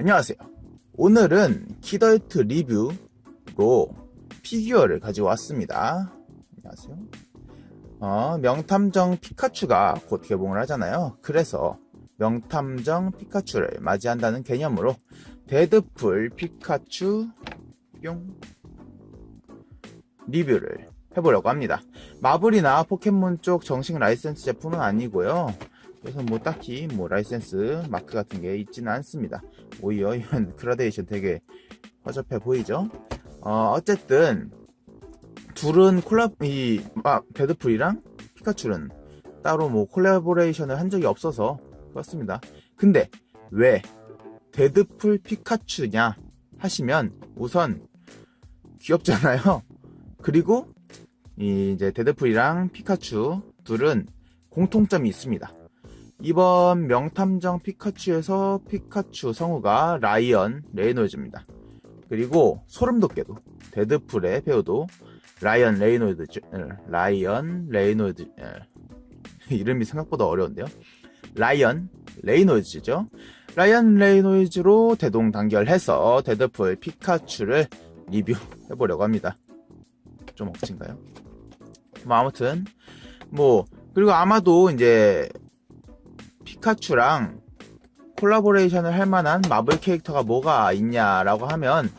안녕하세요. 오늘은 키덜트 리뷰로 피규어를 가지고 왔습니다. 안녕하세요. 어, 명탐정 피카츄가 곧 개봉을 하잖아요. 그래서 명탐정 피카츄를 맞이한다는 개념으로 데드풀 피카츄 뿅 리뷰를 해보려고 합니다. 마블이나 포켓몬 쪽 정식 라이센스 제품은 아니고요. 그래서 뭐 딱히 뭐 라이센스 마크 같은 게 있지는 않습니다. 오히려 이런 그라데이션 되게 허접해 보이죠? 어, 어쨌든 둘은 콜라 이 아, 데드풀이랑 피카츄는 따로 뭐 collaboration을 한 적이 없어서 그렇습니다. 근데 왜 데드풀 피카츄냐 하시면 우선 귀엽잖아요. 그리고 이제 데드풀이랑 피카츄 둘은 공통점이 있습니다. 이번 명탐정 피카츄에서 피카츄 성우가 라이언 레이놀즈입니다. 그리고 소름 돋게도 데드풀의 배우도 라이언 레이놀즈 라이언 레이놀즈 이름이 생각보다 어려운데요. 라이언 레이놀즈죠. 라이언 레이놀즈로 대동단결해서 데드풀 피카츄를 리뷰해보려고 합니다. 좀 억진가요? 뭐 아무튼 뭐 그리고 아마도 이제 피카츄랑 collaboration을 할 만한 마블 캐릭터가 뭐가 있냐라고 하면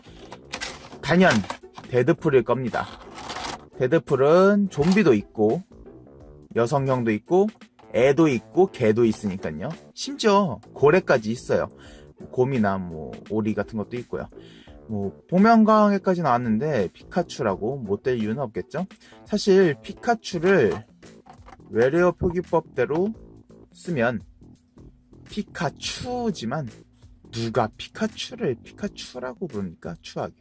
단연 데드풀일 겁니다. 데드풀은 좀비도 있고 여성형도 있고 애도 있고 개도 있으니까요. 심지어 고래까지 있어요. 곰이나 뭐 오리 같은 것도 있고요. 뭐 복면가왕에까지 나왔는데 피카츄라고 못 될 이유는 없겠죠? 사실 피카츄를 외래어 표기법대로 쓰면 피카추지만 누가 피카츄를 피카추라고 부릅니까? 추하게.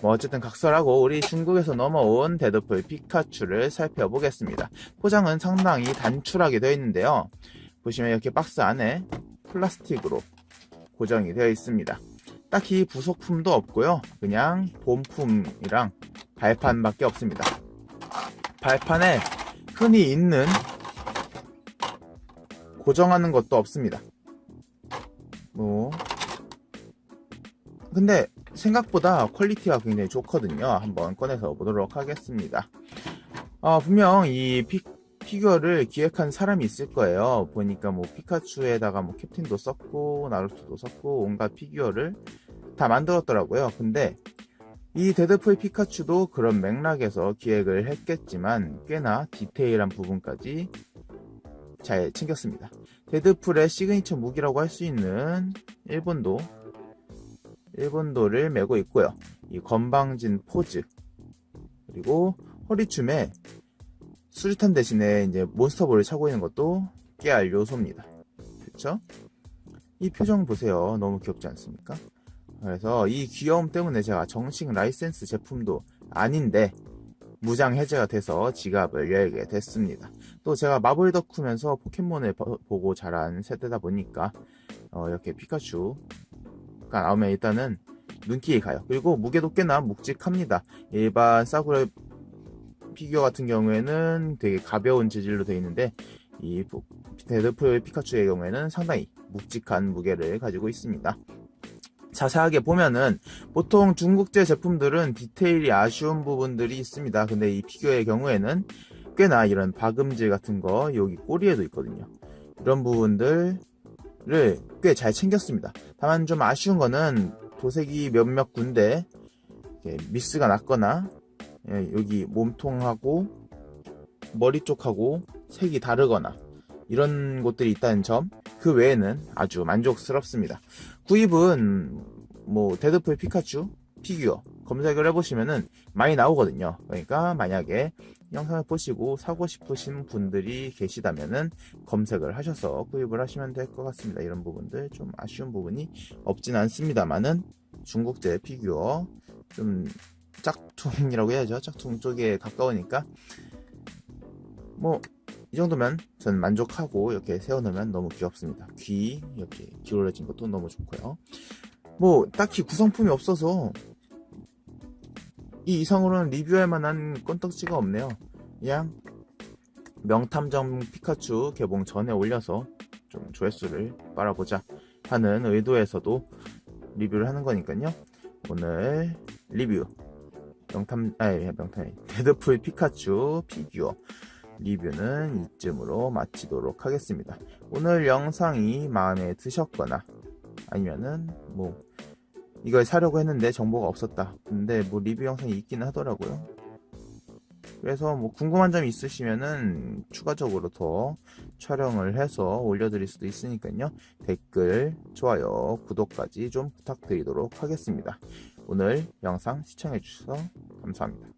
뭐 어쨌든 각설하고 우리 중국에서 넘어온 데드풀 피카츄를 살펴보겠습니다. 포장은 상당히 단출하게 되어 있는데요. 보시면 이렇게 박스 안에 플라스틱으로 고정이 되어 있습니다. 딱히 부속품도 없고요. 그냥 본품이랑 발판밖에 없습니다. 발판에 흔히 있는 고정하는 것도 없습니다. 뭐 근데 생각보다 quality가 굉장히 좋거든요. 한번 꺼내서 보도록 하겠습니다. 어, 분명 이 피, 피규어를 기획한 사람이 있을 거예요. 보니까 뭐 피카츄에다가 뭐 캡틴도 썼고 나루토도 썼고 온갖 피규어를 다 만들었더라고요. 근데 이 데드풀 피카츄도 그런 맥락에서 기획을 했겠지만 꽤나 디테일한 부분까지 잘 챙겼습니다. 데드풀의 시그니처 무기라고 할 수 있는 일본도 일본도를 메고 있고요. 이 건방진 포즈 그리고 허리춤에 수류탄 대신에 이제 몬스터볼을 차고 있는 것도 깨알 요소입니다. 그렇죠? 이 표정 보세요. 너무 귀엽지 않습니까? 그래서 이 귀여움 때문에 제가 정식 라이센스 제품도 아닌데 무장 해제가 돼서 지갑을 열게 됐습니다. 또 제가 마블 덕후면서 포켓몬을 보고 자란 세대다 보니까 어 이렇게 피카츄가 나오면 일단은 눈길이 가요. 그리고 무게도 꽤나 묵직합니다. 일반 싸구려 피규어 같은 경우에는 되게 가벼운 재질로 되어 있는데 이 데드풀 피카츄의 경우에는 상당히 묵직한 무게를 가지고 있습니다. 자세하게 보면은 보통 중국제 제품들은 디테일이 아쉬운 부분들이 있습니다. 근데 이 피규어의 경우에는 꽤나 이런 박음질 같은 거 여기 꼬리에도 있거든요. 이런 부분들을 꽤 잘 챙겼습니다. 다만 좀 아쉬운 거는 도색이 몇몇 군데 미스가 났거나 예, 여기 몸통하고 머리 쪽하고 색이 다르거나 이런 곳들이 있다는 점 그 외에는 아주 만족스럽습니다. 구입은 뭐 데드풀 피카츄 피규어 검색을 해보시면은 많이 나오거든요. 그러니까 만약에 영상을 보시고 사고 싶으신 분들이 계시다면은 검색을 하셔서 구입을 하시면 될 것 같습니다. 이런 부분들 좀 아쉬운 부분이 없진 않습니다만은 중국제 피규어 좀 짝퉁이라고 해야죠. 짝퉁 쪽에 가까우니까 뭐 이 정도면 저는 만족하고 이렇게 세워놓으면 너무 귀엽습니다. 귀 이렇게 기울어진 것도 너무 좋고요. 뭐 딱히 구성품이 없어서 이 이상으로는 리뷰할 만한 건덕지가 없네요. 그냥 명탐정 피카츄 개봉 전에 올려서 좀 조회수를 빨아보자 하는 의도에서도 리뷰를 하는 거니까요. 오늘 리뷰. 명탐 아니 명탐 데드풀 피카츄 피규어 리뷰는 이쯤으로 마치도록 하겠습니다. 오늘 영상이 마음에 드셨거나 아니면은 뭐 이걸 사려고 했는데 정보가 없었다. 근데 뭐 리뷰 영상이 있기는 하더라고요. 그래서 뭐 궁금한 점 있으시면은 추가적으로 더 촬영을 해서 올려드릴 수도 있으니까요. 댓글, 좋아요, 구독까지 좀 부탁드리도록 하겠습니다. 오늘 영상 시청해주셔서 감사합니다.